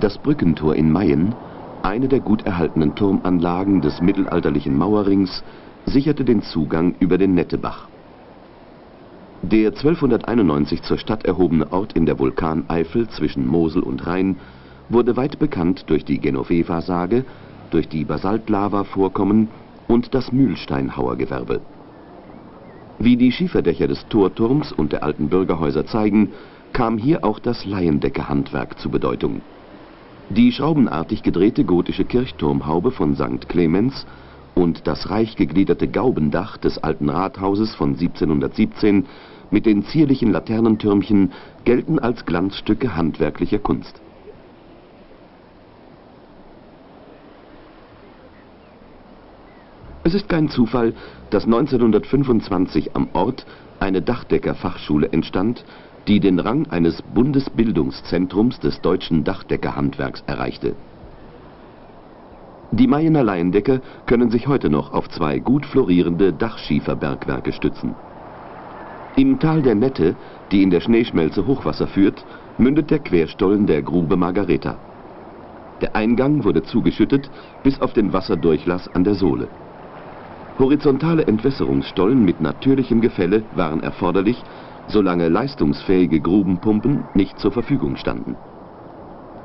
Das Brückentor in Mayen, eine der gut erhaltenen Turmanlagen des mittelalterlichen Mauerrings, sicherte den Zugang über den Nettebach. Der 1291 zur Stadt erhobene Ort in der Vulkaneifel zwischen Mosel und Rhein wurde weit bekannt durch die Genoveva-Sage, durch die Basaltlava-Vorkommen und das Mühlsteinhauergewerbe. Wie die Schieferdächer des Torturms und der alten Bürgerhäuser zeigen, kam hier auch das Laiendeckerhandwerk zu Bedeutung. Die schraubenartig gedrehte gotische Kirchturmhaube von St. Clemens und das reich gegliederte Gaubendach des alten Rathauses von 1717 mit den zierlichen Laternentürmchen gelten als Glanzstücke handwerklicher Kunst. Es ist kein Zufall, dass 1925 am Ort eine Dachdeckerfachschule entstand, die den Rang eines Bundesbildungszentrums des deutschen Dachdeckerhandwerks erreichte. Die Mayener Laiendecker können sich heute noch auf zwei gut florierende Dachschieferbergwerke stützen. Im Tal der Nette, die in der Schneeschmelze Hochwasser führt, mündet der Querstollen der Grube Margareta. Der Eingang wurde zugeschüttet bis auf den Wasserdurchlass an der Sohle. Horizontale Entwässerungsstollen mit natürlichem Gefälle waren erforderlich, solange leistungsfähige Grubenpumpen nicht zur Verfügung standen.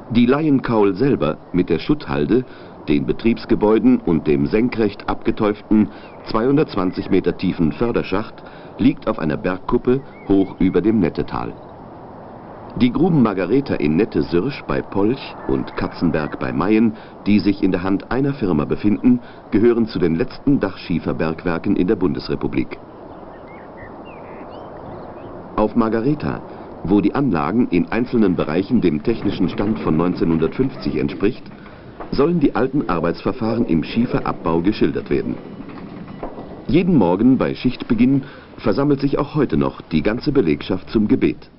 Die Laienkaul selber mit der Schutthalde, den Betriebsgebäuden und dem senkrecht abgeteuften 220 Meter tiefen Förderschacht liegt auf einer Bergkuppe hoch über dem Nettetal. Die Gruben Margareta in Nette-Sirsch bei Polch und Katzenberg bei Mayen, die sich in der Hand einer Firma befinden, gehören zu den letzten Dachschieferbergwerken in der Bundesrepublik. Auf Margareta, wo die Anlagen in einzelnen Bereichen dem technischen Stand von 1950 entspricht, sollen die alten Arbeitsverfahren im Schieferabbau geschildert werden. Jeden Morgen bei Schichtbeginn versammelt sich auch heute noch die ganze Belegschaft zum Gebet.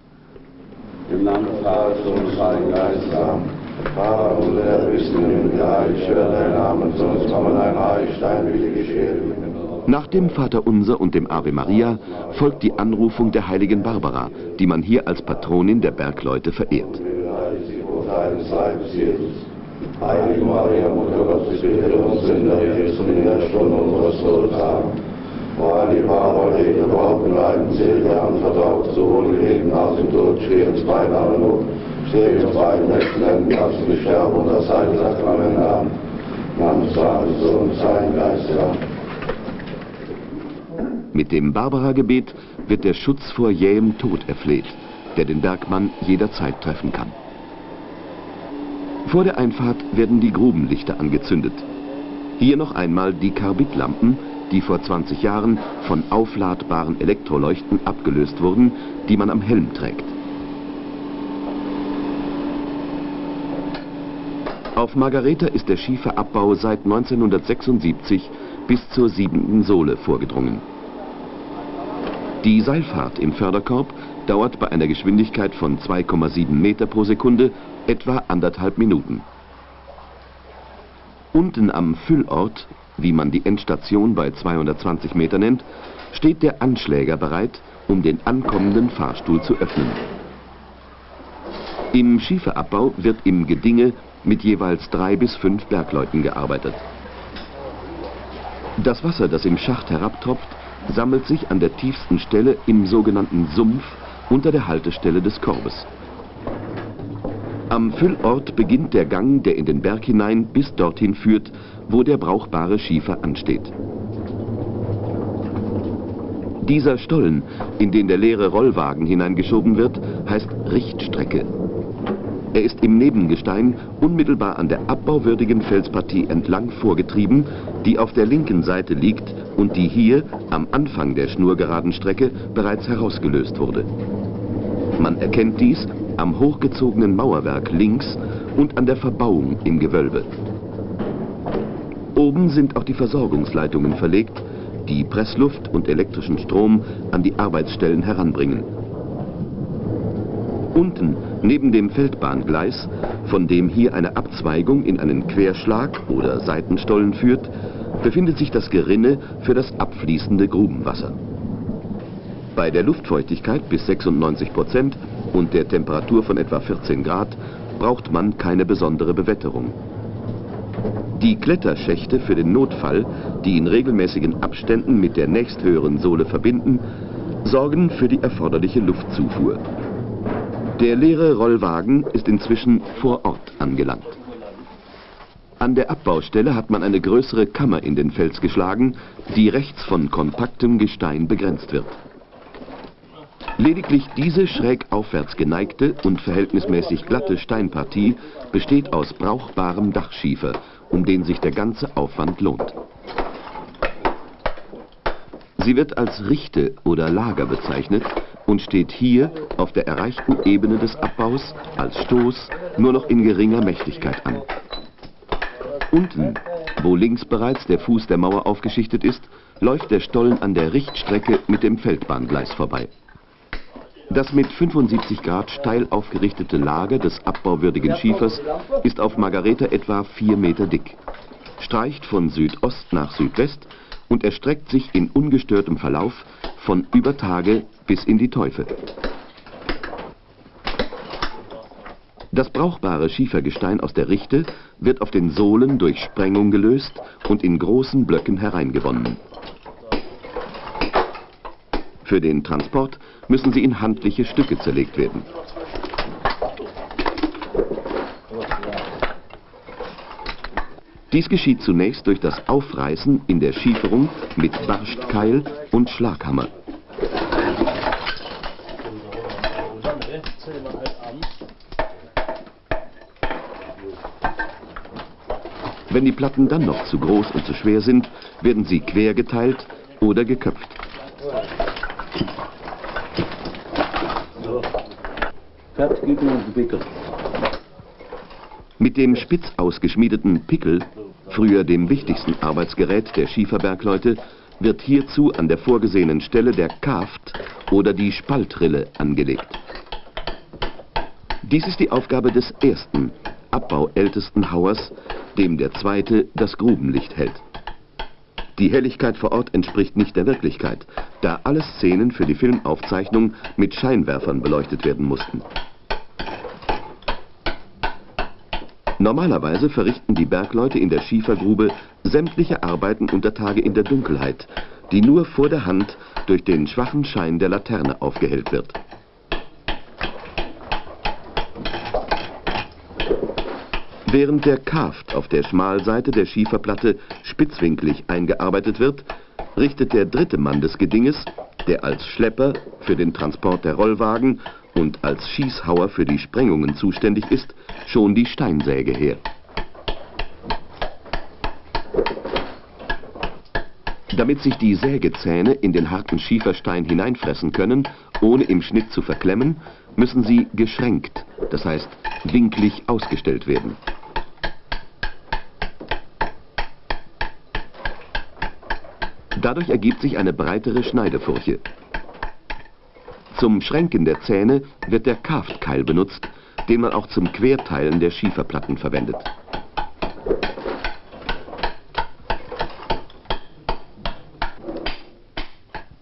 Im Namen des Vaters und des Heiligen Geistes. Amen. Vater unser, der bist im Himmel, geheiligt werde dein Name, uns komme dein Reich, dein Wille geschehe. Nach dem Vaterunser und dem Ave Maria folgt die Anrufung der heiligen Barbara, die man hier als Patronin der Bergleute verehrt. Heilige Maria, Mutter Gottes, bitte uns Sünder, jetzt und in der Stunde unseres Todes. Amen. O heilige Barbara, rede überhaupt leiden, selig anvertraut, sowohl Leben als im Tod, steh uns beide alle Not, steh uns beiden rechten Händen, kannst du sterben und das heilige Sakrament haben. Namen des Vaters, Sohn Heiligen Geistes. Amen. Mit dem Barbara-Gebet wird der Schutz vor jähem Tod erfleht, der den Bergmann jederzeit treffen kann. Vor der Einfahrt werden die Grubenlichter angezündet. Hier noch einmal die Karbidlampen, die vor 20 Jahren von aufladbaren Elektroleuchten abgelöst wurden, die man am Helm trägt. Auf Margareta ist der Schieferabbau seit 1976 bis zur siebenten Sohle vorgedrungen. Die Seilfahrt im Förderkorb dauert bei einer Geschwindigkeit von 2,7 Meter pro Sekunde etwa anderthalb Minuten. Unten am Füllort, wie man die Endstation bei 220 Meter nennt, steht der Anschläger bereit, um den ankommenden Fahrstuhl zu öffnen. Im Schieferabbau wird im Gedinge mit jeweils drei bis fünf Bergleuten gearbeitet. Das Wasser, das im Schacht herabtropft, sammelt sich an der tiefsten Stelle im sogenannten Sumpf unter der Haltestelle des Korbes. Am Füllort beginnt der Gang, der in den Berg hinein bis dorthin führt, wo der brauchbare Schiefer ansteht. Dieser Stollen, in den der leere Rollwagen hineingeschoben wird, heißt Richtstrecke. Er ist im Nebengestein unmittelbar an der abbauwürdigen Felspartie entlang vorgetrieben, die auf der linken Seite liegt und die hier am Anfang der schnurgeraden Strecke bereits herausgelöst wurde. Man erkennt dies am hochgezogenen Mauerwerk links und an der Verbauung im Gewölbe. Oben sind auch die Versorgungsleitungen verlegt, die Pressluft und elektrischen Strom an die Arbeitsstellen heranbringen. Unten, neben dem Feldbahngleis, von dem hier eine Abzweigung in einen Querschlag oder Seitenstollen führt, befindet sich das Gerinne für das abfließende Grubenwasser. Bei der Luftfeuchtigkeit bis 96 Prozent und der Temperatur von etwa 14 Grad braucht man keine besondere Bewetterung. Die Kletterschächte für den Notfall, die in regelmäßigen Abständen mit der nächsthöheren Sohle verbinden, sorgen für die erforderliche Luftzufuhr. Der leere Rollwagen ist inzwischen vor Ort angelangt. An der Abbaustelle hat man eine größere Kammer in den Fels geschlagen, die rechts von kompaktem Gestein begrenzt wird. Lediglich diese schräg aufwärts geneigte und verhältnismäßig glatte Steinpartie besteht aus brauchbarem Dachschiefer, um den sich der ganze Aufwand lohnt. Sie wird als Richte oder Lager bezeichnet und steht hier auf der erreichten Ebene des Abbaus als Stoß nur noch in geringer Mächtigkeit an. Unten, wo links bereits der Fuß der Mauer aufgeschichtet ist, läuft der Stollen an der Richtstrecke mit dem Feldbahngleis vorbei. Das mit 75 Grad steil aufgerichtete Lager des abbauwürdigen Schiefers ist auf Margareta etwa 4 Meter dick, streicht von Südost nach Südwest und erstreckt sich in ungestörtem Verlauf von über Tage bis in die Teufel. Das brauchbare Schiefergestein aus der Richte wird auf den Sohlen durch Sprengung gelöst und in großen Blöcken hereingewonnen. Für den Transport müssen sie in handliche Stücke zerlegt werden. Dies geschieht zunächst durch das Aufreißen in der Schieferung mit Barstkeil und Schlaghammer. Wenn die Platten dann noch zu groß und zu schwer sind, werden sie quer geteilt oder geköpft. Mit dem spitz ausgeschmiedeten Pickel, früher dem wichtigsten Arbeitsgerät der Schieferbergleute, wird hierzu an der vorgesehenen Stelle der Kaft oder die Spaltrille angelegt. Dies ist die Aufgabe des ersten, abbauältesten Hauers, dem der zweite das Grubenlicht hält. Die Helligkeit vor Ort entspricht nicht der Wirklichkeit, da alle Szenen für die Filmaufzeichnung mit Scheinwerfern beleuchtet werden mussten. Normalerweise verrichten die Bergleute in der Schiefergrube sämtliche Arbeiten unter Tage in der Dunkelheit, die nur vor der Hand durch den schwachen Schein der Laterne aufgehellt wird. Während der Kaft auf der Schmalseite der Schieferplatte spitzwinklig eingearbeitet wird, richtet der dritte Mann des Gedinges, der als Schlepper für den Transport der Rollwagen und als Schießhauer für die Sprengungen zuständig ist, schon die Steinsäge her. Damit sich die Sägezähne in den harten Schieferstein hineinfressen können, ohne im Schnitt zu verklemmen, müssen sie geschränkt, das heißt winklig ausgestellt werden. Dadurch ergibt sich eine breitere Schneidefurche. Zum Schränken der Zähne wird der Kaftkeil benutzt, den man auch zum Querteilen der Schieferplatten verwendet.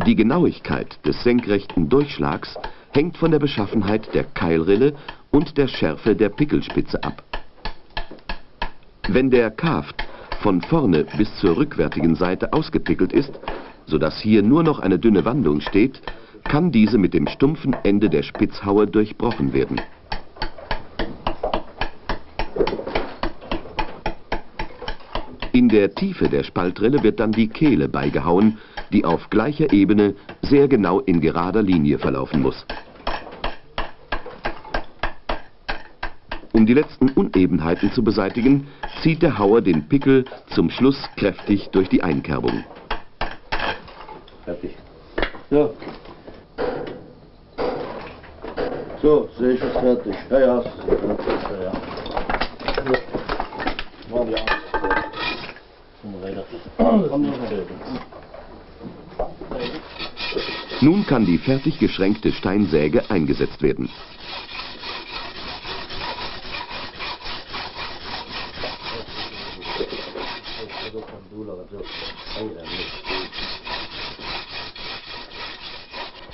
Die Genauigkeit des senkrechten Durchschlags hängt von der Beschaffenheit der Keilrille und der Schärfe der Pickelspitze ab. Wenn der Kaft von vorne bis zur rückwärtigen Seite ausgepickelt ist, sodass hier nur noch eine dünne Wandung steht, kann diese mit dem stumpfen Ende der Spitzhaue durchbrochen werden. In der Tiefe der Spaltrille wird dann die Kehle beigehauen, die auf gleicher Ebene sehr genau in gerader Linie verlaufen muss. Um die letzten Unebenheiten zu beseitigen, zieht der Hauer den Pickel zum Schluss kräftig durch die Einkerbung. Fertig. Ja. So, sehe ich es fertig. Ja, ja, es ist fertig. Ja, ja. Machen wir Nun kann die fertig geschränkte Steinsäge eingesetzt werden.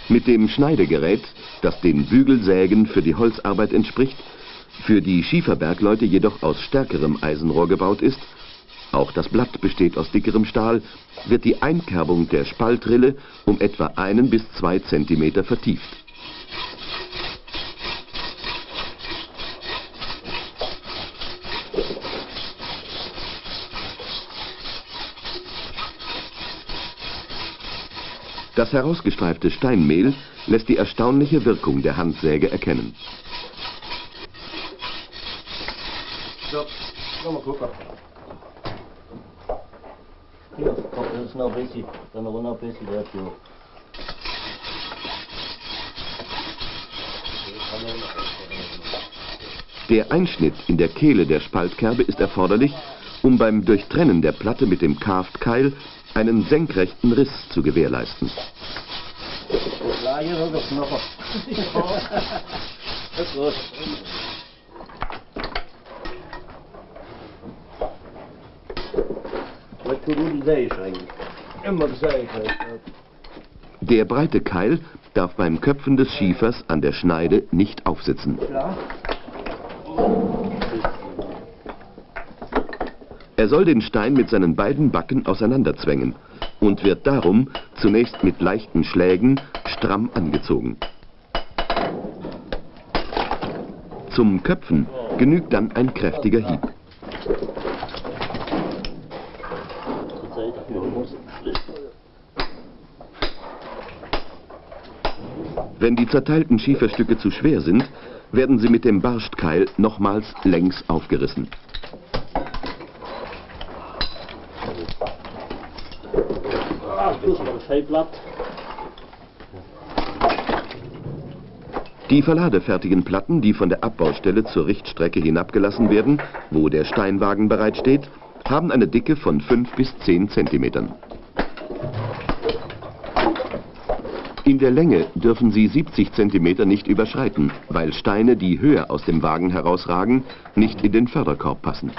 Mit dem Schneidegerät, das den Bügelsägen für die Holzarbeit entspricht, für die Schieferbergleute jedoch aus stärkerem Eisenrohr gebaut ist, auch das Blatt besteht aus dickerem Stahl, wird die Einkerbung der Spaltrille um etwa einen bis zwei Zentimeter vertieft. Das herausgestreifte Steinmehl lässt die erstaunliche Wirkung der Handsäge erkennen. So, komm mal gucken. Hier, komm, das ist noch ein bisschen, dann noch ein bisschen wert, jo. Der Einschnitt in der Kehle der Spaltkerbe ist erforderlich, um beim Durchtrennen der Platte mit dem Karftkeil einen senkrechten Riss zu gewährleisten. Der breite Keil darf beim Köpfen des Schiefers an der Schneide nicht aufsitzen. Klar. Er soll den Stein mit seinen beiden Backen auseinanderzwängen und wird darum zunächst mit leichten Schlägen stramm angezogen. Zum Köpfen genügt dann ein kräftiger Hieb. Wenn die zerteilten Schieferstücke zu schwer sind, werden sie mit dem Barstkeil nochmals längs aufgerissen. Fellblatt. Die verladefertigen Platten, die von der Abbaustelle zur Richtstrecke hinabgelassen werden, wo der Steinwagen bereitsteht, haben eine Dicke von 5 bis 10 Zentimetern. In der Länge dürfen sie 70 Zentimeter nicht überschreiten, weil Steine, die höher aus dem Wagen herausragen, nicht in den Förderkorb passen.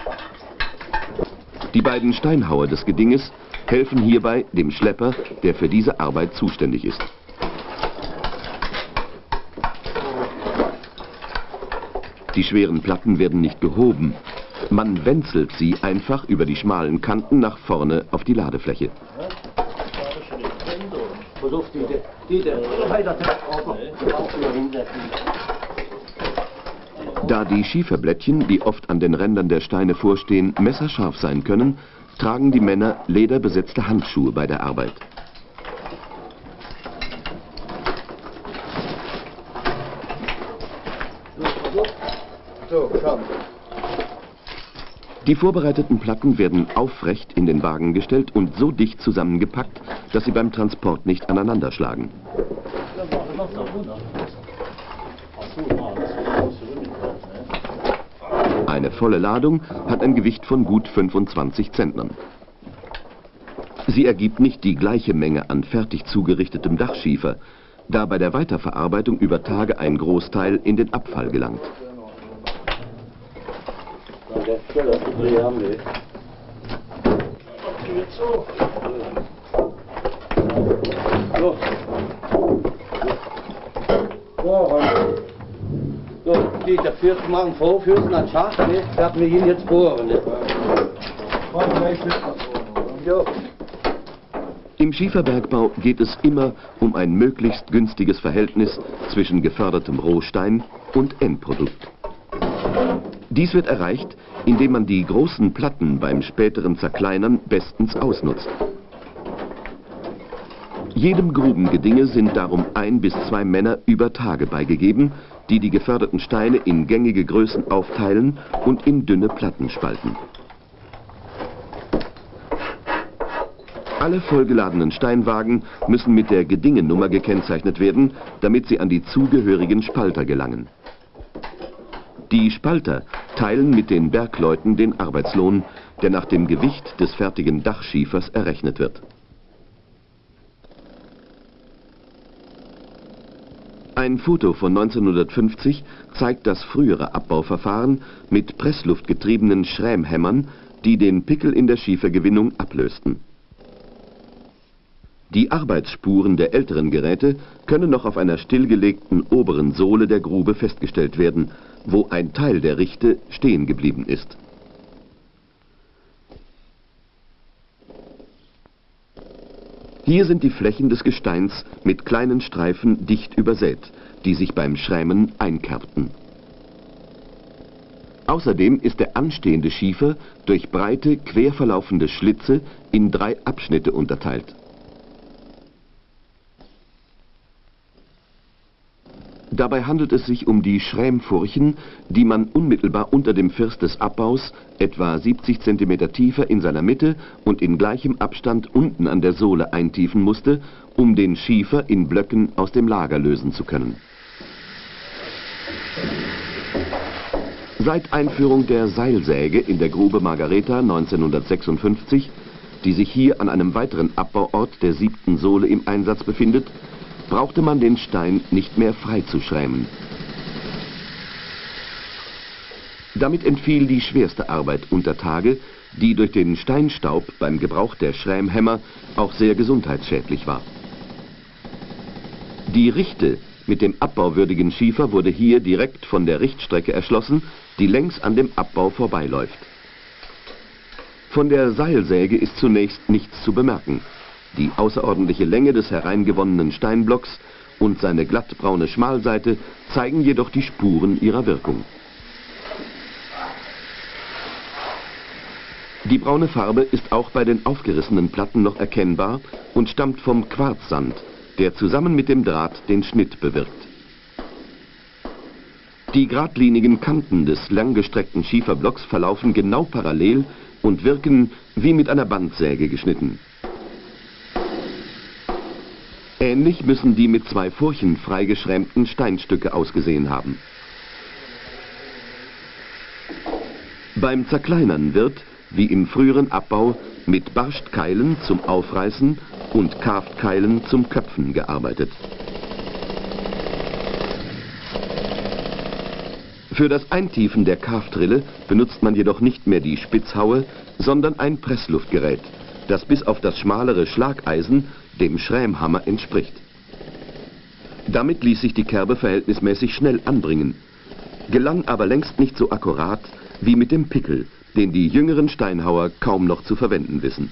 Die beiden Steinhauer des Gedinges helfen hierbei dem Schlepper, der für diese Arbeit zuständig ist. Die schweren Platten werden nicht gehoben. Man wenzelt sie einfach über die schmalen Kanten nach vorne auf die Ladefläche. Da die Schieferblättchen, die oft an den Rändern der Steine vorstehen, messerscharf sein können, tragen die Männer lederbesetzte Handschuhe bei der Arbeit. Die vorbereiteten Platten werden aufrecht in den Wagen gestellt und so dicht zusammengepackt, dass sie beim Transport nicht aneinanderschlagen. Eine volle Ladung hat ein Gewicht von gut 25 Zentnern. Sie ergibt nicht die gleiche Menge an fertig zugerichtetem Dachschiefer, da bei der Weiterverarbeitung über Tage ein Großteil in den Abfall gelangt. So. So, so, die der Fürst machen Vorfüßen an Schacht, ne? Werden wir ihn jetzt bohren, ne? Im Schieferbergbau geht es immer um ein möglichst günstiges Verhältnis zwischen gefördertem Rohstein und Endprodukt. Dies wird erreicht, indem man die großen Platten beim späteren Zerkleinern bestens ausnutzt. Jedem Grubengedinge sind darum ein bis zwei Männer über Tage beigegeben, die die geförderten Steine in gängige Größen aufteilen und in dünne Platten spalten. Alle vollgeladenen Steinwagen müssen mit der Gedingenummer gekennzeichnet werden, damit sie an die zugehörigen Spalter gelangen. Die Spalter teilen mit den Bergleuten den Arbeitslohn, der nach dem Gewicht des fertigen Dachschiefers errechnet wird. Ein Foto von 1950 zeigt das frühere Abbauverfahren mit pressluftgetriebenen Schrämhämmern, die den Pickel in der Schiefergewinnung ablösten. Die Arbeitsspuren der älteren Geräte können noch auf einer stillgelegten oberen Sohle der Grube festgestellt werden, wo ein Teil der Richte stehen geblieben ist. Hier sind die Flächen des Gesteins mit kleinen Streifen dicht übersät, die sich beim Schrämen einkerbten. Außerdem ist der anstehende Schiefer durch breite, quer verlaufende Schlitze in drei Abschnitte unterteilt. Dabei handelt es sich um die Schrämfurchen, die man unmittelbar unter dem First des Abbaus, etwa 70 cm tiefer in seiner Mitte und in gleichem Abstand unten an der Sohle eintiefen musste, um den Schiefer in Blöcken aus dem Lager lösen zu können. Seit Einführung der Seilsäge in der Grube Margareta 1956, die sich hier an einem weiteren Abbauort der siebten Sohle im Einsatz befindet, brauchte man den Stein nicht mehr freizuschrämen. Damit entfiel die schwerste Arbeit unter Tage, die durch den Steinstaub beim Gebrauch der Schrämhämmer auch sehr gesundheitsschädlich war. Die Richte mit dem abbauwürdigen Schiefer wurde hier direkt von der Richtstrecke erschlossen, die längs an dem Abbau vorbeiläuft. Von der Seilsäge ist zunächst nichts zu bemerken. Die außerordentliche Länge des hereingewonnenen Steinblocks und seine glattbraune Schmalseite zeigen jedoch die Spuren ihrer Wirkung. Die braune Farbe ist auch bei den aufgerissenen Platten noch erkennbar und stammt vom Quarzsand, der zusammen mit dem Draht den Schnitt bewirkt. Die geradlinigen Kanten des langgestreckten Schieferblocks verlaufen genau parallel und wirken wie mit einer Bandsäge geschnitten. Ähnlich müssen die mit zwei Furchen freigeschrämten Steinstücke ausgesehen haben. Beim Zerkleinern wird, wie im früheren Abbau, mit Barstkeilen zum Aufreißen und Karftkeilen zum Köpfen gearbeitet. Für das Eintiefen der Karftrille benutzt man jedoch nicht mehr die Spitzhaue, sondern ein Pressluftgerät, das bis auf das schmalere Schlageisen dem Schrämhammer entspricht. Damit ließ sich die Kerbe verhältnismäßig schnell anbringen, gelang aber längst nicht so akkurat wie mit dem Pickel, den die jüngeren Steinhauer kaum noch zu verwenden wissen.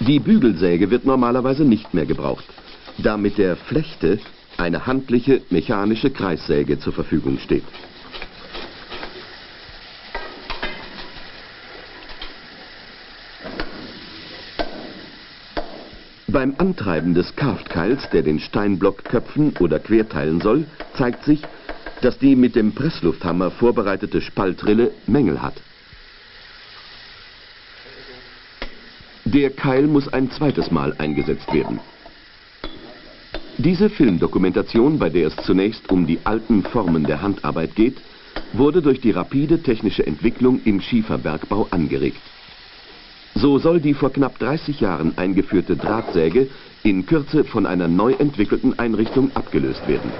Die Bügelsäge wird normalerweise nicht mehr gebraucht, da mit der Flechte eine handliche mechanische Kreissäge zur Verfügung steht. Beim Antreiben des Karftkeils, der den Steinblock köpfen oder querteilen soll, zeigt sich, dass die mit dem Presslufthammer vorbereitete Spaltrille Mängel hat. Der Keil muss ein zweites Mal eingesetzt werden. Diese Filmdokumentation, bei der es zunächst um die alten Formen der Handarbeit geht, wurde durch die rapide technische Entwicklung im Schieferbergbau angeregt. So soll die vor knapp 30 Jahren eingeführte Drahtsäge in Kürze von einer neu entwickelten Einrichtung abgelöst werden.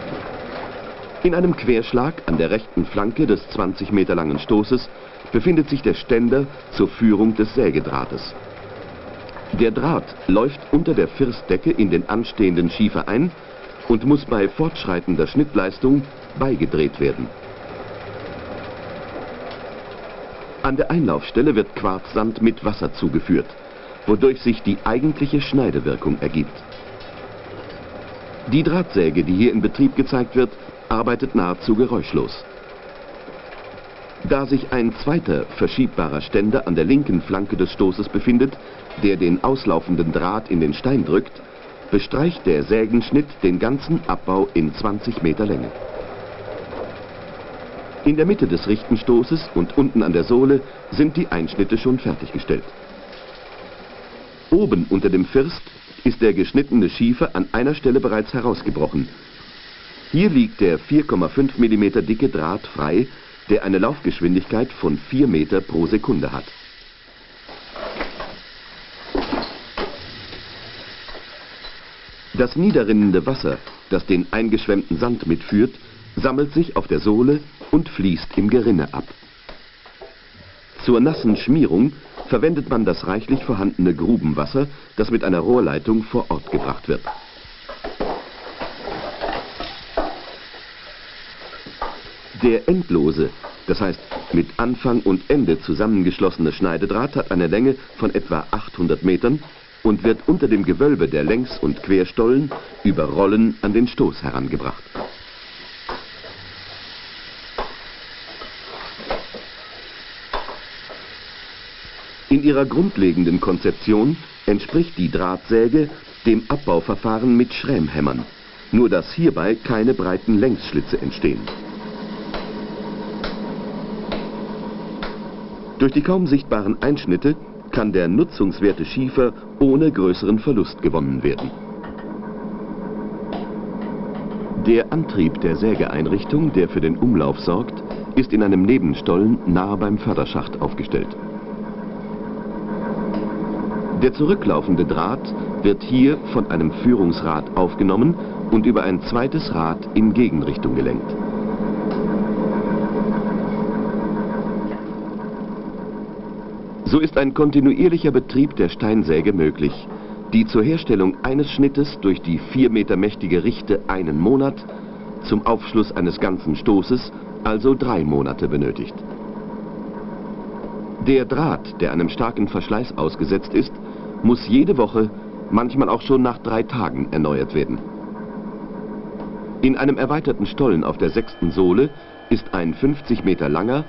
In einem Querschlag an der rechten Flanke des 20 Meter langen Stoßes befindet sich der Ständer zur Führung des Sägedrahtes. Der Draht läuft unter der Firstdecke in den anstehenden Schiefer ein und muss bei fortschreitender Schnittleistung beigedreht werden. An der Einlaufstelle wird Quarzsand mit Wasser zugeführt, wodurch sich die eigentliche Schneidewirkung ergibt. Die Drahtsäge, die hier in Betrieb gezeigt wird, arbeitet nahezu geräuschlos. Da sich ein zweiter verschiebbarer Ständer an der linken Flanke des Stoßes befindet, der den auslaufenden Draht in den Stein drückt, bestreicht der Sägenschnitt den ganzen Abbau in 20 Meter Länge. In der Mitte des Richtenstoßes und unten an der Sohle sind die Einschnitte schon fertiggestellt. Oben unter dem First ist der geschnittene Schiefer an einer Stelle bereits herausgebrochen. Hier liegt der 4,5 mm dicke Draht frei, der eine Laufgeschwindigkeit von 4 Meter pro Sekunde hat. Das niederrinnende Wasser, das den eingeschwemmten Sand mitführt, sammelt sich auf der Sohle und fließt im Gerinne ab. Zur nassen Schmierung verwendet man das reichlich vorhandene Grubenwasser, das mit einer Rohrleitung vor Ort gebracht wird. Der endlose, das heißt mit Anfang und Ende zusammengeschlossene Schneidedraht hat eine Länge von etwa 800 Metern und wird unter dem Gewölbe der Längs- und Querstollen über Rollen an den Stoß herangebracht. Ihrer grundlegenden Konzeption entspricht die Drahtsäge dem Abbauverfahren mit Schrämhämmern, nur dass hierbei keine breiten Längsschlitze entstehen. Durch die kaum sichtbaren Einschnitte kann der nutzungswerte Schiefer ohne größeren Verlust gewonnen werden. Der Antrieb der Sägeeinrichtung, der für den Umlauf sorgt, ist in einem Nebenstollen nahe beim Förderschacht aufgestellt. Der zurücklaufende Draht wird hier von einem Führungsrad aufgenommen und über ein zweites Rad in Gegenrichtung gelenkt. So ist ein kontinuierlicher Betrieb der Steinsäge möglich, die zur Herstellung eines Schnittes durch die vier Meter mächtige Richte einen Monat, zum Aufschluss eines ganzen Stoßes also drei Monate benötigt. Der Draht, der einem starken Verschleiß ausgesetzt ist, muss jede Woche, manchmal auch schon nach drei Tagen erneuert werden. In einem erweiterten Stollen auf der sechsten Sohle ist ein 50 Meter langer,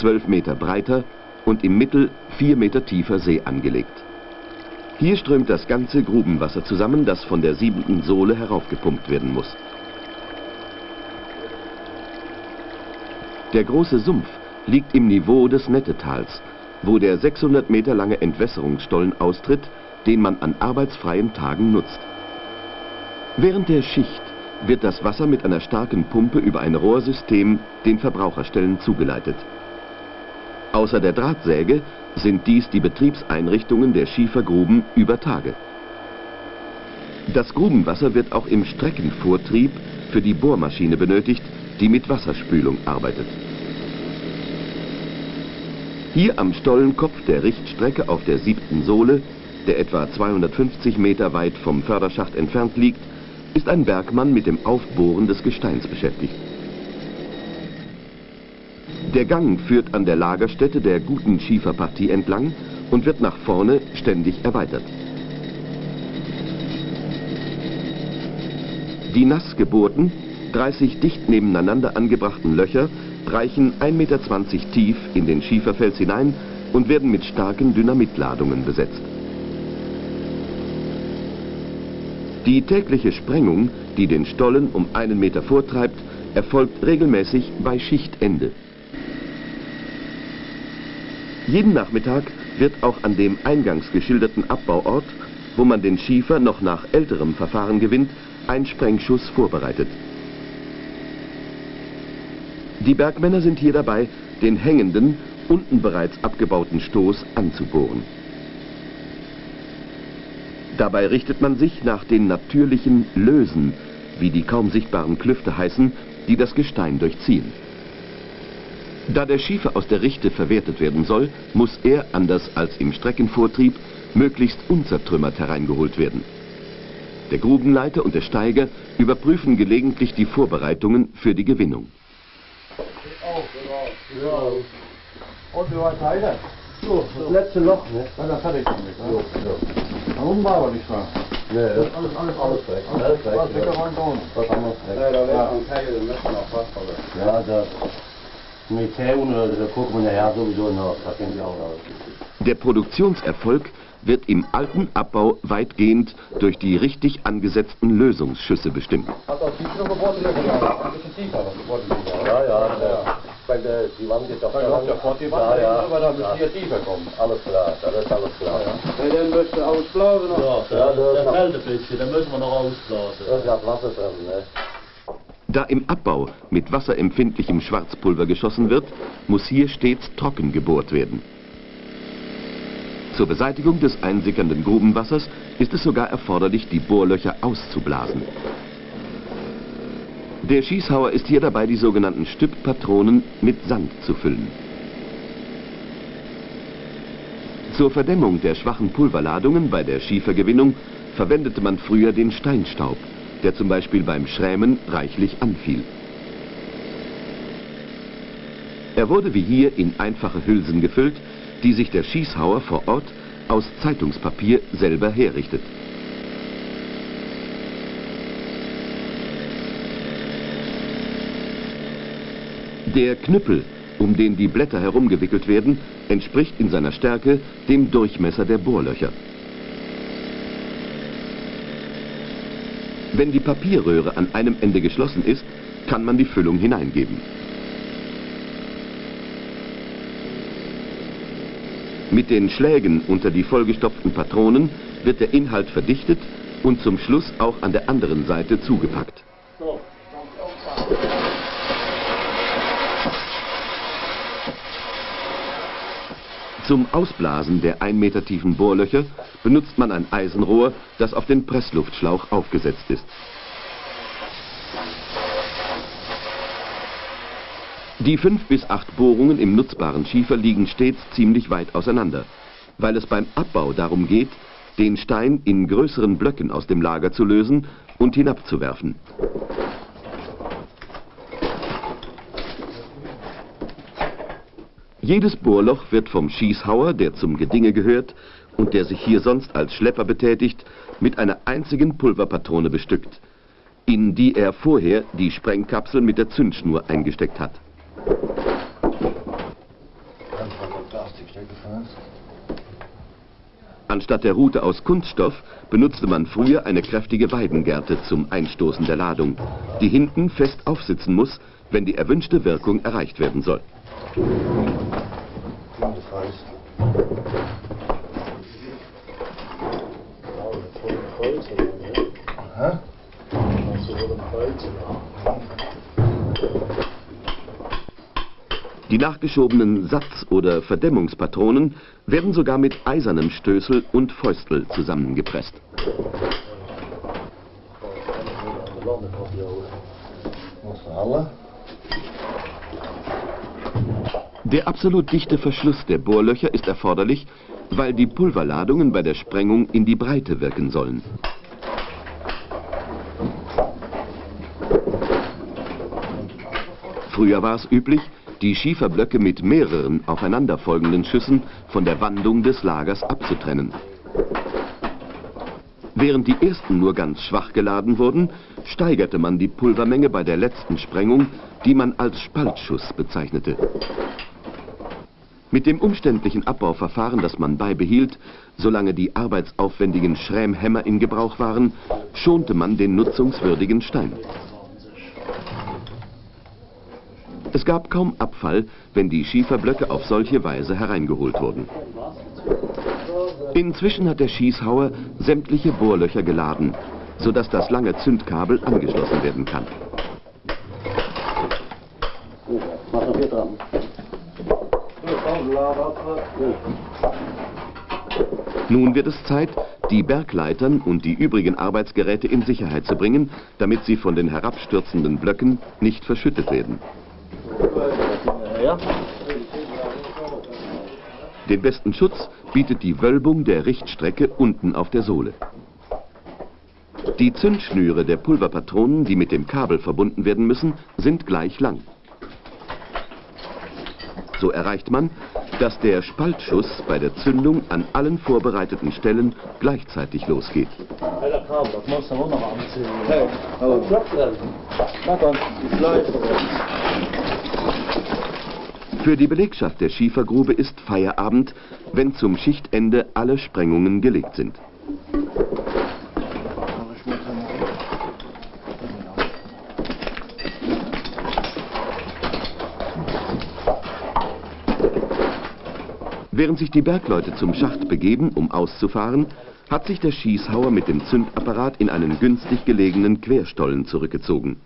12 Meter breiter und im Mittel 4 Meter tiefer See angelegt. Hier strömt das ganze Grubenwasser zusammen, das von der siebenten Sohle heraufgepumpt werden muss. Der große Sumpf liegt im Niveau des Nettetals, wo der 600 Meter lange Entwässerungsstollen austritt, den man an arbeitsfreien Tagen nutzt. Während der Schicht wird das Wasser mit einer starken Pumpe über ein Rohrsystem den Verbraucherstellen zugeleitet. Außer der Drahtsäge sind dies die Betriebseinrichtungen der Schiefergruben über Tage. Das Grubenwasser wird auch im Streckenvortrieb für die Bohrmaschine benötigt, die mit Wasserspülung arbeitet. Hier am Stollenkopf der Richtstrecke auf der siebten Sohle, der etwa 250 Meter weit vom Förderschacht entfernt liegt, ist ein Bergmann mit dem Aufbohren des Gesteins beschäftigt. Der Gang führt an der Lagerstätte der guten Schieferpartie entlang und wird nach vorne ständig erweitert. Die nass gebohrten, 30 dicht nebeneinander angebrachten Löcher reichen 1,20 Meter tief in den Schieferfels hinein und werden mit starken Dynamitladungen besetzt. Die tägliche Sprengung, die den Stollen um einen Meter vortreibt, erfolgt regelmäßig bei Schichtende. Jeden Nachmittag wird auch an dem eingangs geschilderten Abbauort, wo man den Schiefer noch nach älterem Verfahren gewinnt, ein Sprengschuss vorbereitet. Die Bergmänner sind hier dabei, den hängenden, unten bereits abgebauten Stoß anzubohren. Dabei richtet man sich nach den natürlichen Lösen, wie die kaum sichtbaren Klüfte heißen, die das Gestein durchziehen. Da der Schiefer aus der Richte verwertet werden soll, muss er, anders als im Streckenvortrieb, möglichst unzertrümmert hereingeholt werden. Der Grubenleiter und der Steiger überprüfen gelegentlich die Vorbereitungen für die Gewinnung. Und wie weit weiter? So, das letzte Loch, ne? Dann das hatte ich damit. Ne? Warum war aber nicht wahr? Nee, Das ist alles, alles, alles weg. Alles weg, Was ja. weggeräumt worden? Was anderes weg. Ja, da wäre ein Teil, den müssen wir noch fast verlassen. Ja, das mit Zählen, da gucken wir nachher sowieso nach. Da kennen Sie auch alles. Der Produktionserfolg wird im alten Abbau weitgehend durch die richtig angesetzten Lösungsschüsse bestimmt. Ist. Ja, ja, ja. Weil der, die Wand geht doch ja vor die Wand, ja, ja. aber da müssen wir tiefer kommen. Alles klar, das ist alles klar. Weil dann müsste ausblasen noch. Ja, ja, das, Der das, fällt ein bisschen, da müssen wir noch ausblasen. das ist das Wasser drin, ne? Da im Abbau mit wasserempfindlichem Schwarzpulver geschossen wird, muss hier stets trocken gebohrt werden. Zur Beseitigung des einsickernden Grubenwassers ist es sogar erforderlich, die Bohrlöcher auszublasen. Der Schießhauer ist hier dabei, die sogenannten Stüpppatronen mit Sand zu füllen. Zur Verdämmung der schwachen Pulverladungen bei der Schiefergewinnung verwendete man früher den Steinstaub, der zum Beispiel beim Schrämen reichlich anfiel. Er wurde wie hier in einfache Hülsen gefüllt, die sich der Schießhauer vor Ort aus Zeitungspapier selber herrichtet. Der Knüppel, um den die Blätter herumgewickelt werden, entspricht in seiner Stärke dem Durchmesser der Bohrlöcher. Wenn die Papierröhre an einem Ende geschlossen ist, kann man die Füllung hineingeben. Mit den Schlägen unter die vollgestopften Patronen wird der Inhalt verdichtet und zum Schluss auch an der anderen Seite zugepackt. Zum Ausblasen der 1 Meter tiefen Bohrlöcher benutzt man ein Eisenrohr, das auf den Pressluftschlauch aufgesetzt ist. Die fünf bis acht Bohrungen im nutzbaren Schiefer liegen stets ziemlich weit auseinander, weil es beim Abbau darum geht, den Stein in größeren Blöcken aus dem Lager zu lösen und hinabzuwerfen. Jedes Bohrloch wird vom Schießhauer, der zum Gedinge gehört und der sich hier sonst als Schlepper betätigt, mit einer einzigen Pulverpatrone bestückt, in die er vorher die Sprengkapsel mit der Zündschnur eingesteckt hat. Anstatt der Rute aus Kunststoff benutzte man früher eine kräftige Weidengerte zum Einstoßen der Ladung, die hinten fest aufsitzen muss, wenn die erwünschte Wirkung erreicht werden soll. Die nachgeschobenen Satz- oder Verdämmungspatronen werden sogar mit eisernem Stößel und Fäustel zusammengepresst. Der absolut dichte Verschluss der Bohrlöcher ist erforderlich, weil die Pulverladungen bei der Sprengung in die Breite wirken sollen. Früher war es üblich, die Schieferblöcke mit mehreren aufeinanderfolgenden Schüssen von der Wandung des Lagers abzutrennen. Während die ersten nur ganz schwach geladen wurden, steigerte man die Pulvermenge bei der letzten Sprengung, die man als Spaltschuss bezeichnete. Mit dem umständlichen Abbauverfahren, das man beibehielt, solange die arbeitsaufwendigen Schrämhämmer in Gebrauch waren, schonte man den nutzungswürdigen Stein. Es gab kaum Abfall, wenn die Schieferblöcke auf solche Weise hereingeholt wurden. Inzwischen hat der Schießhauer sämtliche Bohrlöcher geladen, sodass das lange Zündkabel angeschlossen werden kann. Nun wird es Zeit, die Bergleitern und die übrigen Arbeitsgeräte in Sicherheit zu bringen, damit sie von den herabstürzenden Blöcken nicht verschüttet werden. Den besten Schutz bietet die Wölbung der Richtstrecke unten auf der Sohle. Die Zündschnüre der Pulverpatronen, die mit dem Kabel verbunden werden müssen, sind gleich lang. So erreicht man, dass der Spaltschuss bei der Zündung an allen vorbereiteten Stellen gleichzeitig losgeht. Für die Belegschaft der Schiefergrube ist Feierabend, wenn zum Schichtende alle Sprengungen gelegt sind. Während sich die Bergleute zum Schacht begeben, um auszufahren, hat sich der Schießhauer mit dem Zündapparat in einen günstig gelegenen Querstollen zurückgezogen.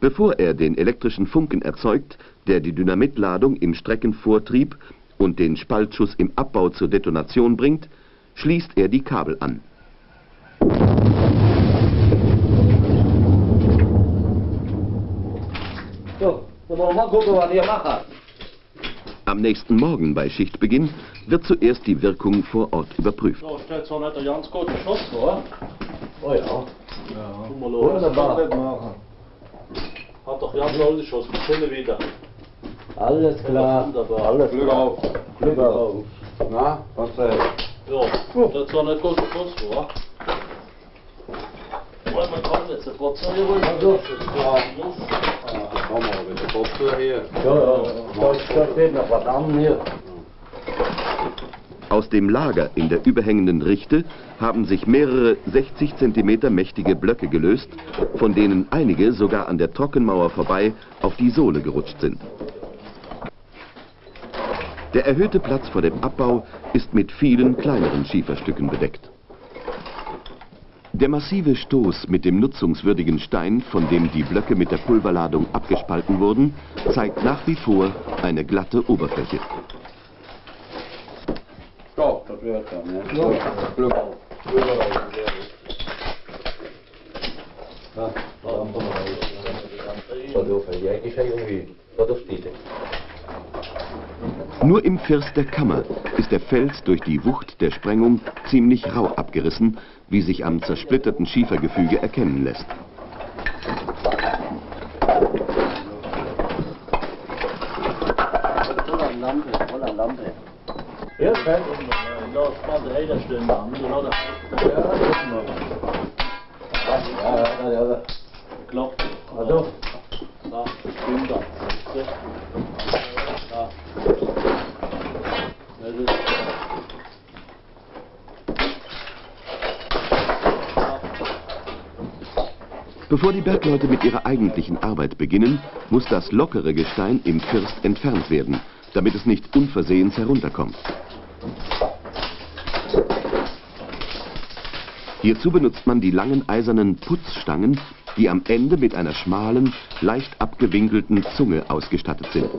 Bevor er den elektrischen Funken erzeugt, der die Dynamitladung im Streckenvortrieb und den Spaltschuss im Abbau zur Detonation bringt, schließt er die Kabel an. So, dann wollen wir mal gucken, was ihr macht. Am nächsten Morgen bei Schichtbeginn wird zuerst die Wirkung vor Ort überprüft. Da steht zwar nicht der ganz gute Schuss vor. Oh ja. Ja. Guck mal, los. Wunderbar. Hat doch ganz alte Schuss. Wir können wieder. Alles klar. Wunderbar. Alles Glück klar. auf. Glück auf. Na, was äh, Ja, das war nicht gut Schuss vor. Wollen wir kommen jetzt sofort zu hier rüber? Ja. komm mal, mit der Kopfhörer hier. Ja, ja. Da, da steht noch was an hier. Aus dem Lager in der überhängenden Richte haben sich mehrere 60 cm mächtige Blöcke gelöst, von denen einige sogar an der Trockenmauer vorbei auf die Sohle gerutscht sind. Der erhöhte Platz vor dem Abbau ist mit vielen kleineren Schieferstücken bedeckt. Der massive Stoß mit dem nutzungswürdigen Stein, von dem die Blöcke mit der Pulverladung abgespalten wurden, zeigt nach wie vor eine glatte Oberfläche. Stopp, das wird dann, ne? Nur im First der Kammer ist der Fels durch die Wucht der Sprengung ziemlich rau abgerissen, wie sich am zersplitterten Schiefergefüge erkennen lässt. Ja, schön. Ja, spannend, hey, das stimmt. Da haben wir noch Ja, das ist noch. Ja, ja, ja, ja. geklappt. Also, Da, stimmt das. Da. Das ist. Bevor die Bergleute mit ihrer eigentlichen Arbeit beginnen, muss das lockere Gestein im First entfernt werden, damit es nicht unversehens herunterkommt. Hierzu benutzt man die langen eisernen Putzstangen, die am Ende mit einer schmalen, leicht abgewinkelten Zunge ausgestattet sind.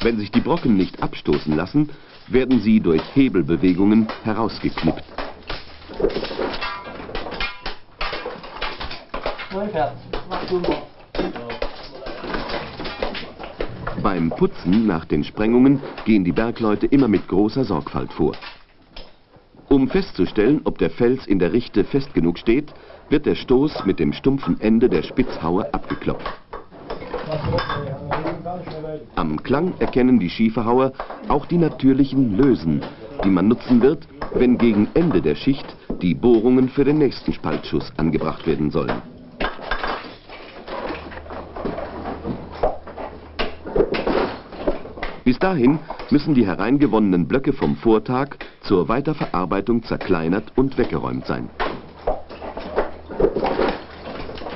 Wenn sich die Brocken nicht abstoßen lassen, werden sie durch Hebelbewegungen herausgeknippt. Beim Putzen nach den Sprengungen gehen die Bergleute immer mit großer Sorgfalt vor. Um festzustellen, ob der Fels in der Richte fest genug steht, wird der Stoß mit dem stumpfen Ende der Spitzhaue abgeklopft. Am Klang erkennen die Schieferhauer auch die natürlichen Lösen, die man nutzen wird, wenn gegen Ende der Schicht die Bohrungen für den nächsten Spaltschuss angebracht werden sollen. Bis dahin müssen die hereingewonnenen Blöcke vom Vortag zur Weiterverarbeitung zerkleinert und weggeräumt sein.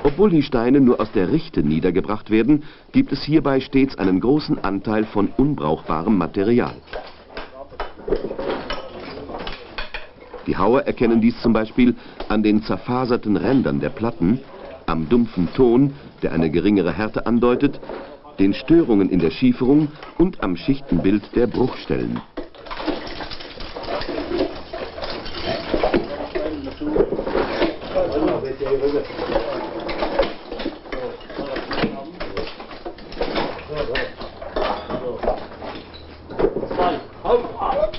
Obwohl die Steine nur aus der Richte niedergebracht werden, gibt es hierbei stets einen großen Anteil von unbrauchbarem Material. Die Hauer erkennen dies zum Beispiel an den zerfaserten Rändern der Platten, am dumpfen Ton, der eine geringere Härte andeutet, den Störungen in der Schieferung und am Schichtenbild der Bruchstellen. Zwei. Halt. Ah.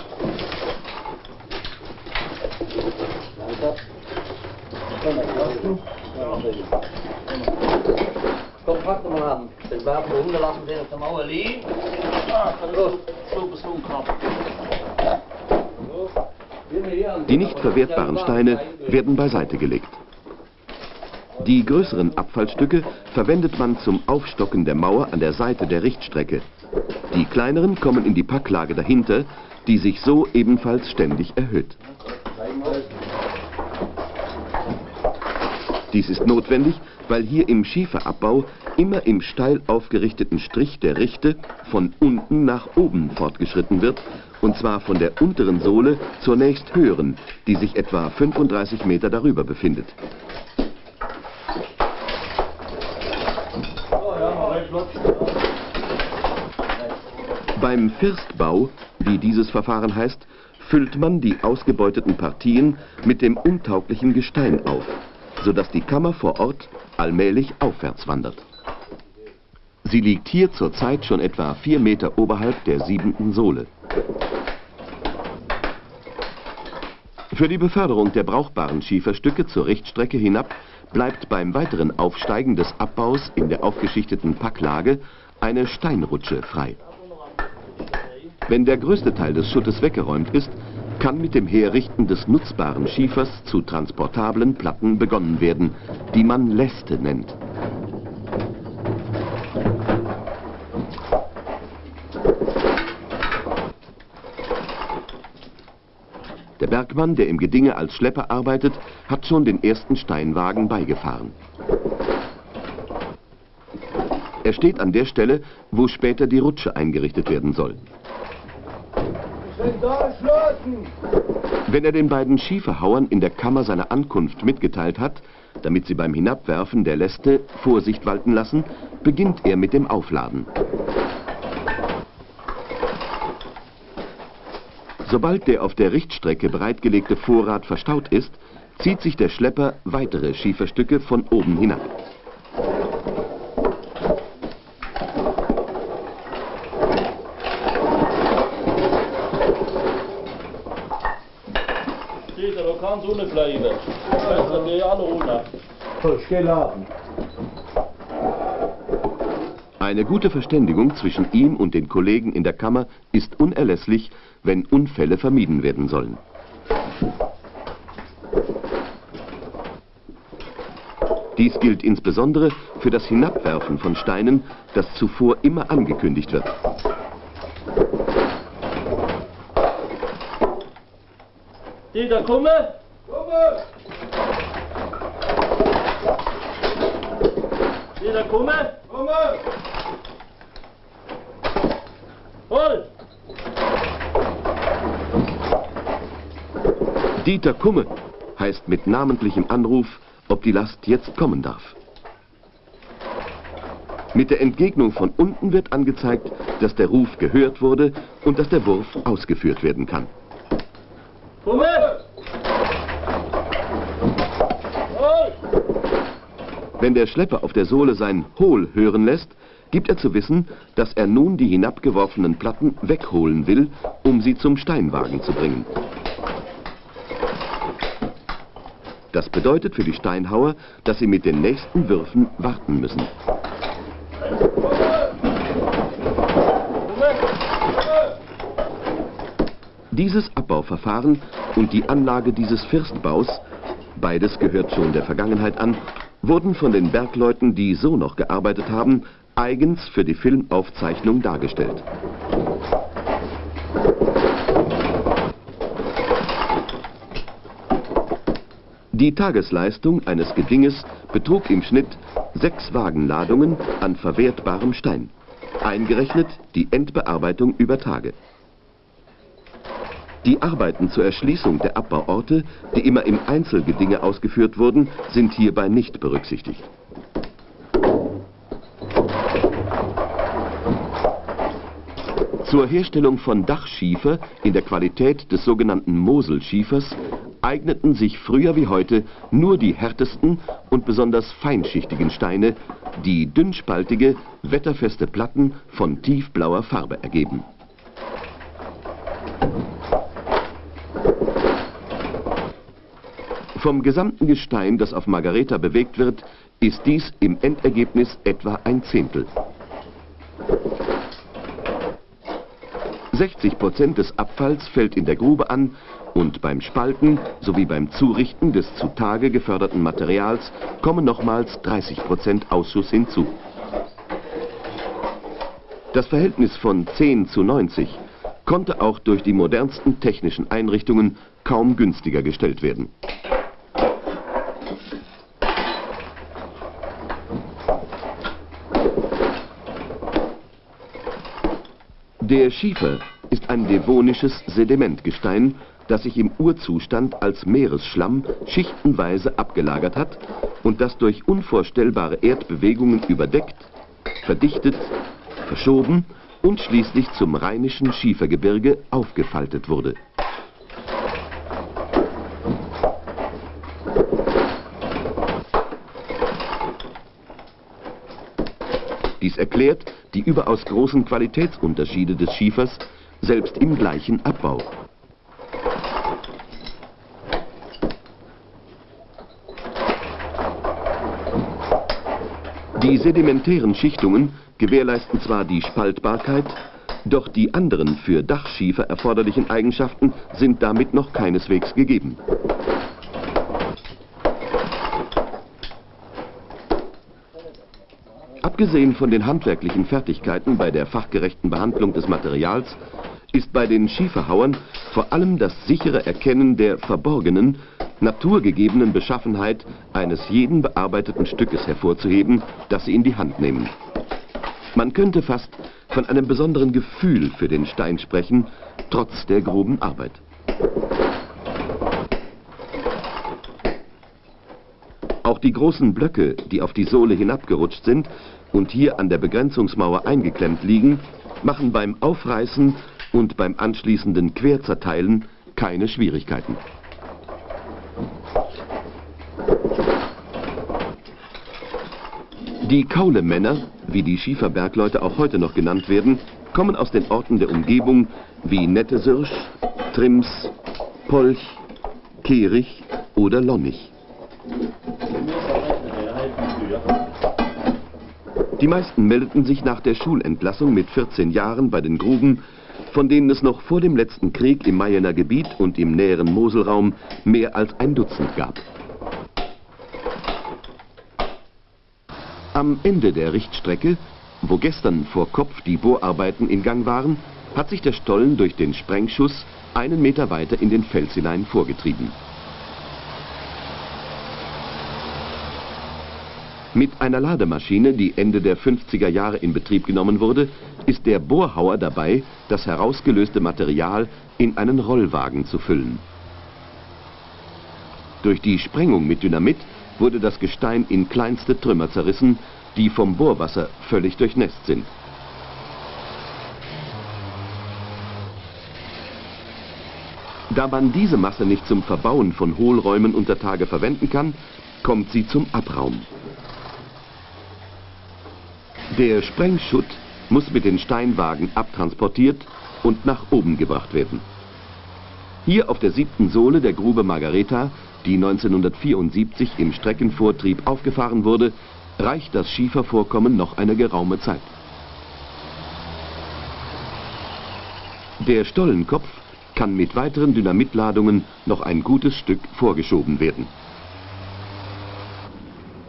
komm, pack doch mal an. Den Waffen rumgelassen, der auf der Mauer liegt. Ah, das ist so bis knapp. Die nicht verwertbaren Steine werden beiseite gelegt. Die größeren Abfallstücke verwendet man zum Aufstocken der Mauer an der Seite der Richtstrecke. Die kleineren kommen in die Packlage dahinter, die sich so ebenfalls ständig erhöht. Dies ist notwendig, weil hier im Schieferabbau immer im steil aufgerichteten Strich der Richte von unten nach oben fortgeschritten wird, und zwar von der unteren Sohle zur nächst höheren, die sich etwa 35 Meter darüber befindet. Beim Firstbau, wie dieses Verfahren heißt, füllt man die ausgebeuteten Partien mit dem untauglichen Gestein auf, sodass die Kammer vor Ort allmählich aufwärts wandert. Sie liegt hier zurzeit schon etwa vier Meter oberhalb der siebenten Sohle. Für die Beförderung der brauchbaren Schieferstücke zur Richtstrecke hinab bleibt beim weiteren Aufsteigen des Abbaus in der aufgeschichteten Packlage eine Steinrutsche frei. Wenn der größte Teil des Schuttes weggeräumt ist, kann mit dem Herrichten des nutzbaren Schiefers zu transportablen Platten begonnen werden, die man Läste nennt. Der Bergmann, der im Gedinge als Schlepper arbeitet, hat schon den ersten Steinwagen beigefahren. Er steht an der Stelle, wo später die Rutsche eingerichtet werden soll. Wenn er den beiden Schieferhauern in der Kammer seine Ankunft mitgeteilt hat, damit sie beim Hinabwerfen der Läste Vorsicht walten lassen, beginnt er mit dem Aufladen. Sobald der auf der Richtstrecke bereitgelegte Vorrat verstaut ist, zieht sich der Schlepper weitere Schieferstücke von oben hinab. Peter, du kannst ohne bleiben. Das wir alle ohne. So, ich geh laden. Eine gute Verständigung zwischen ihm und den Kollegen in der Kammer ist unerlässlich, wenn Unfälle vermieden werden sollen. Dies gilt insbesondere für das Hinabwerfen von Steinen, das zuvor immer angekündigt wird. Peter, komme! Komme! Peter, komme! Komme! Hol! Dieter Kumme heißt mit namentlichem Anruf, ob die Last jetzt kommen darf. Mit der Entgegnung von unten wird angezeigt, dass der Ruf gehört wurde und dass der Wurf ausgeführt werden kann. Komme! Hol! Wenn der Schlepper auf der Sohle sein Hol hören lässt, gibt er zu wissen, dass er nun die hinabgeworfenen Platten wegholen will, um sie zum Steinwagen zu bringen. Das bedeutet für die Steinhauer, dass sie mit den nächsten Würfen warten müssen. Dieses Abbauverfahren und die Anlage dieses Firstbaus, beides gehört schon der Vergangenheit an, wurden von den Bergleuten, die so noch gearbeitet haben, eigens für die Filmaufzeichnung dargestellt. Die Tagesleistung eines Gedinges betrug im Schnitt sechs Wagenladungen an verwertbarem Stein, eingerechnet die Endbearbeitung über Tage. Die Arbeiten zur Erschließung der Abbauorte, die immer im Einzelgedinge ausgeführt wurden, sind hierbei nicht berücksichtigt. Zur Herstellung von Dachschiefer in der Qualität des sogenannten Moselschiefers eigneten sich früher wie heute nur die härtesten und besonders feinschichtigen Steine, die dünnspaltige, wetterfeste Platten von tiefblauer Farbe ergeben. Vom gesamten Gestein, das auf Margareta bewegt wird, ist dies im Endergebnis etwa ein Zehntel. 60 Prozent des Abfalls fällt in der Grube an und beim Spalten sowie beim Zurichten des zutage geförderten Materials kommen nochmals 30 Prozent Ausschuss hinzu. Das Verhältnis von 10 zu 90 konnte auch durch die modernsten technischen Einrichtungen kaum günstiger gestellt werden. Der Schiefer ist ein devonisches Sedimentgestein, das sich im Urzustand als Meeresschlamm schichtenweise abgelagert hat und das durch unvorstellbare Erdbewegungen überdeckt, verdichtet, verschoben und schließlich zum rheinischen Schiefergebirge aufgefaltet wurde. Erklärt die überaus großen Qualitätsunterschiede des Schiefers, selbst im gleichen Abbau. Die sedimentären Schichtungen gewährleisten zwar die Spaltbarkeit, doch die anderen für Dachschiefer erforderlichen Eigenschaften sind damit noch keineswegs gegeben. Abgesehen von den handwerklichen Fertigkeiten bei der fachgerechten Behandlung des Materials ist bei den Schieferhauern vor allem das sichere Erkennen der verborgenen, naturgegebenen Beschaffenheit eines jeden bearbeiteten Stückes hervorzuheben, das sie in die Hand nehmen. Man könnte fast von einem besonderen Gefühl für den Stein sprechen, trotz der groben Arbeit. Auch die großen Blöcke, die auf die Sohle hinabgerutscht sind und hier an der Begrenzungsmauer eingeklemmt liegen, machen beim Aufreißen und beim anschließenden Querzerteilen keine Schwierigkeiten. Die Kaulemänner, wie die Schieferbergleute auch heute noch genannt werden, kommen aus den Orten der Umgebung wie Nettesirsch, Trims, Polch, Kerich oder Lonnig. Die meisten meldeten sich nach der Schulentlassung mit 14 Jahren bei den Gruben, von denen es noch vor dem letzten Krieg im Mayener Gebiet und im näheren Moselraum mehr als ein Dutzend gab. Am Ende der Richtstrecke, wo gestern vor Kopf die Bohrarbeiten in Gang waren, hat sich der Stollen durch den Sprengschuss einen Meter weiter in den Fels hinein vorgetrieben. Mit einer Lademaschine, die Ende der 50er Jahre in Betrieb genommen wurde, ist der Bohrhauer dabei, das herausgelöste Material in einen Rollwagen zu füllen. Durch die Sprengung mit Dynamit wurde das Gestein in kleinste Trümmer zerrissen, die vom Bohrwasser völlig durchnässt sind. Da man diese Masse nicht zum Verbauen von Hohlräumen unter Tage verwenden kann, kommt sie zum Abraum. Der Sprengschutt muss mit den Steinwagen abtransportiert und nach oben gebracht werden. Hier auf der siebten Sohle der Grube Margareta die 1974 im Streckenvortrieb aufgefahren wurde, reicht das Schiefervorkommen noch eine geraume Zeit. Der Stollenkopf kann mit weiteren Dynamitladungen noch ein gutes Stück vorgeschoben werden.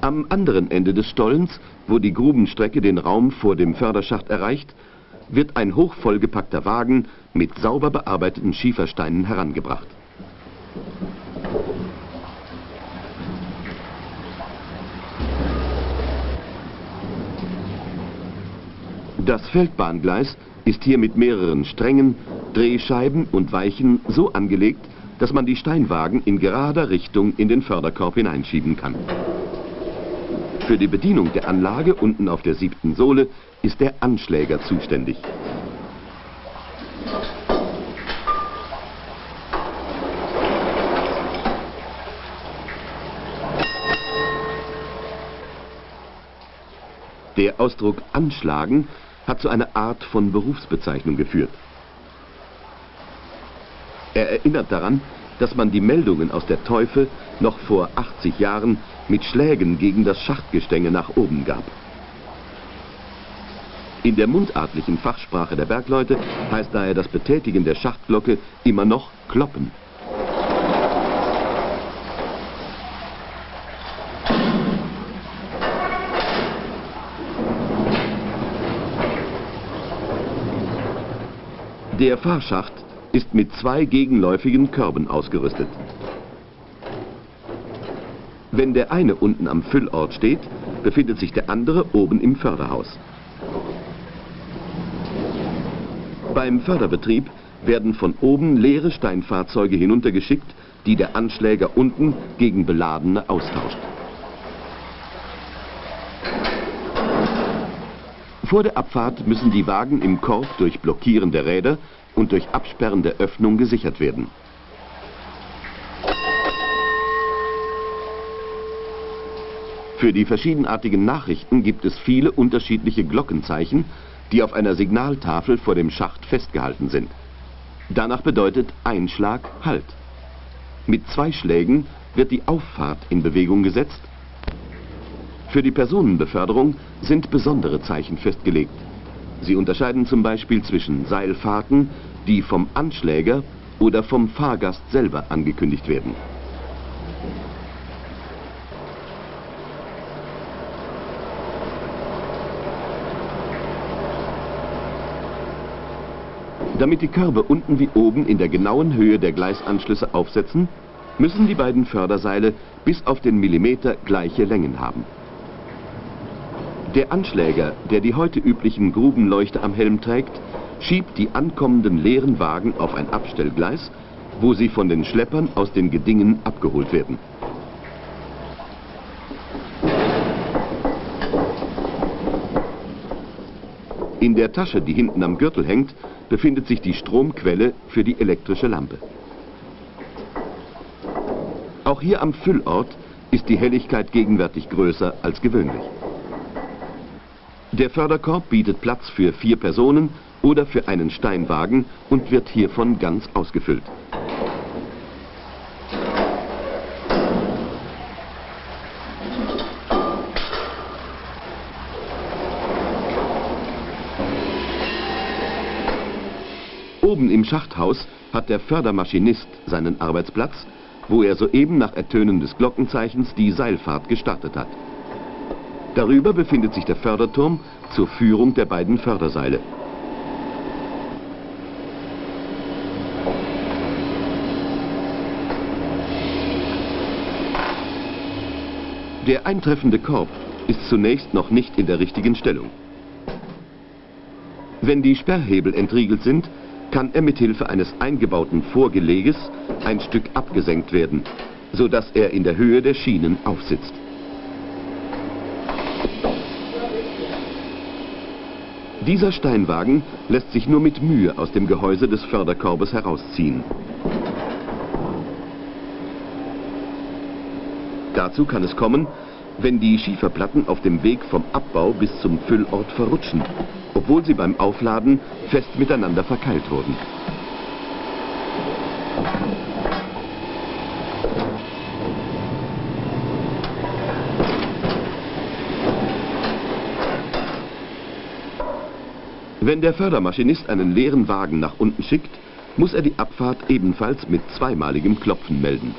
Am anderen Ende des Stollens, wo die Grubenstrecke den Raum vor dem Förderschacht erreicht, wird ein hochvollgepackter Wagen mit sauber bearbeiteten Schiefersteinen herangebracht. Das Feldbahngleis ist hier mit mehreren Strängen, Drehscheiben und Weichen so angelegt, dass man die Steinwagen in gerader Richtung in den Förderkorb hineinschieben kann. Für die Bedienung der Anlage unten auf der siebten Sohle ist der Anschläger zuständig. Der Ausdruck anschlagen hat zu einer Art von Berufsbezeichnung geführt. Er erinnert daran, dass man die Meldungen aus der Teufel noch vor 80 Jahren mit Schlägen gegen das Schachtgestänge nach oben gab. In der mundartlichen Fachsprache der Bergleute heißt daher das Betätigen der Schachtglocke immer noch Kloppen. Der Fahrschacht ist mit zwei gegenläufigen Körben ausgerüstet. Wenn der eine unten am Füllort steht, befindet sich der andere oben im Förderhaus. Beim Förderbetrieb werden von oben leere Steinfahrzeuge hinuntergeschickt, die der Anschläger unten gegen beladene austauscht. Vor der Abfahrt müssen die Wagen im Korb durch Blockieren der Räder und durch Absperren der Öffnung gesichert werden. Für die verschiedenartigen Nachrichten gibt es viele unterschiedliche Glockenzeichen, die auf einer Signaltafel vor dem Schacht festgehalten sind. Danach bedeutet Einschlag Halt. Mit zwei Schlägen wird die Auffahrt in Bewegung gesetzt. Für die Personenbeförderung sind besondere Zeichen festgelegt. Sie unterscheiden zum Beispiel zwischen Seilfahrten, die vom Anschläger oder vom Fahrgast selber angekündigt werden. Damit die Körbe unten wie oben in der genauen Höhe der Gleisanschlüsse aufsetzen, müssen die beiden Förderseile bis auf den Millimeter gleiche Längen haben. Der Anschläger, der die heute üblichen Grubenleuchter am Helm trägt, schiebt die ankommenden leeren Wagen auf ein Abstellgleis, wo sie von den Schleppern aus den Gedingen abgeholt werden. In der Tasche, die hinten am Gürtel hängt, befindet sich die Stromquelle für die elektrische Lampe. Auch hier am Füllort ist die Helligkeit gegenwärtig größer als gewöhnlich. Der Förderkorb bietet Platz für vier Personen oder für einen Steinwagen und wird hiervon ganz ausgefüllt. Oben im Schachthaus hat der Fördermaschinist seinen Arbeitsplatz, wo er soeben nach Ertönen des Glockenzeichens die Seilfahrt gestartet hat. Darüber befindet sich der Förderturm zur Führung der beiden Förderseile. Der eintreffende Korb ist zunächst noch nicht in der richtigen Stellung. Wenn die Sperrhebel entriegelt sind, kann er mit Hilfe eines eingebauten Vorgeleges ein Stück abgesenkt werden, sodass er in der Höhe der Schienen aufsitzt. Dieser Steinwagen lässt sich nur mit Mühe aus dem Gehäuse des Förderkorbes herausziehen. Dazu kann es kommen, wenn die Schieferplatten auf dem Weg vom Abbau bis zum Füllort verrutschen, obwohl sie beim Aufladen fest miteinander verkeilt wurden. Wenn der Fördermaschinist einen leeren Wagen nach unten schickt, muss er die Abfahrt ebenfalls mit zweimaligem Klopfen melden.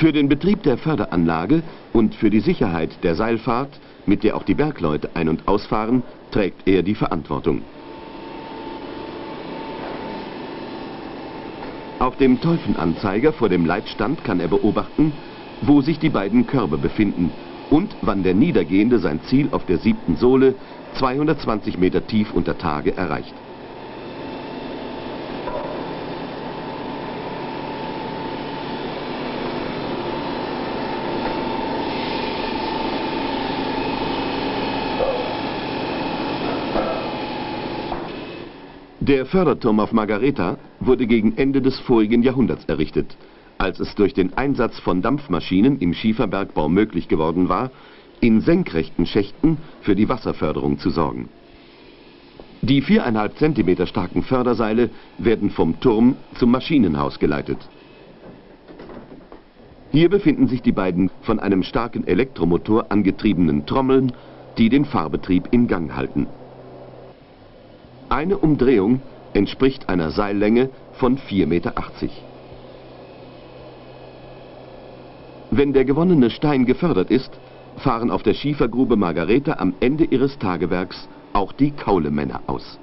Für den Betrieb der Förderanlage und für die Sicherheit der Seilfahrt, mit der auch die Bergleute ein- und ausfahren, trägt er die Verantwortung. Auf dem Teufenanzeiger vor dem Leitstand kann er beobachten, wo sich die beiden Körbe befinden und wann der Niedergehende sein Ziel auf der siebten Sohle 220 Meter tief unter Tage erreicht. Der Förderturm auf Margareta wurde gegen Ende des vorigen Jahrhunderts errichtet, als es durch den Einsatz von Dampfmaschinen im Schieferbergbau möglich geworden war, in senkrechten Schächten für die Wasserförderung zu sorgen. Die viereinhalb Zentimeter starken Förderseile werden vom Turm zum Maschinenhaus geleitet. Hier befinden sich die beiden von einem starken Elektromotor angetriebenen Trommeln, die den Fahrbetrieb in Gang halten. Eine Umdrehung entspricht einer Seillänge von 4,80 Meter. Wenn der gewonnene Stein gefördert ist, fahren auf der Schiefergrube Margareta am Ende ihres Tagewerks auch die Kaulemänner aus.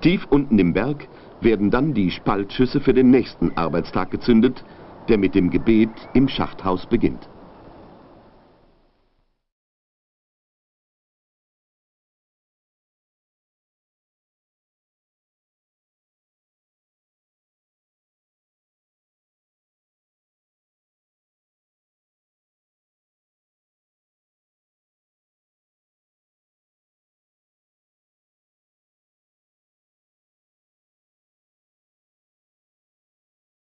Tief unten im Berg werden dann die Spaltschüsse für den nächsten Arbeitstag gezündet, der mit dem Gebet im Schachthaus beginnt.